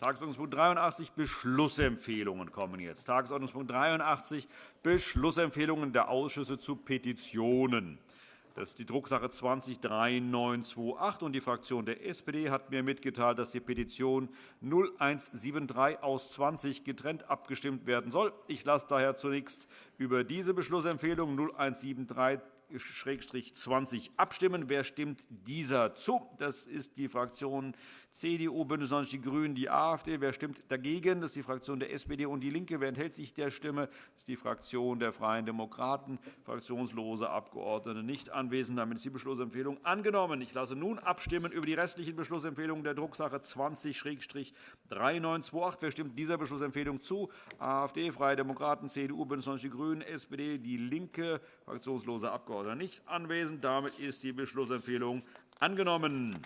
Tagesordnungspunkt 83 Beschlussempfehlungen kommen jetzt. Tagesordnungspunkt 83 Beschlussempfehlungen der Ausschüsse zu Petitionen. Das ist die Drucksache 20-3928. Und die Fraktion der SPD hat mir mitgeteilt, dass die Petition 0173 aus 20 getrennt abgestimmt werden soll. Ich lasse daher zunächst über diese Beschlussempfehlung 0173 20 abstimmen. Wer stimmt dieser zu? Das ist die Fraktion CDU, BÜNDNIS 90 die GRÜNEN, die AfD. Wer stimmt dagegen? Das ist die Fraktion der SPD und DIE LINKE. Wer enthält sich der Stimme? Das ist die Fraktion der Freien Demokraten. Fraktionslose Abgeordnete nicht anwesend. Damit ist die Beschlussempfehlung angenommen. Ich lasse nun abstimmen über die restlichen Beschlussempfehlungen der Drucksache 20-3928. Wer stimmt dieser Beschlussempfehlung zu? AfD, Freie Demokraten, CDU, BÜNDNIS 90 die GRÜNEN, SPD, DIE LINKE. Fraktionslose Abgeordnete nicht anwesend. Damit ist die Beschlussempfehlung angenommen.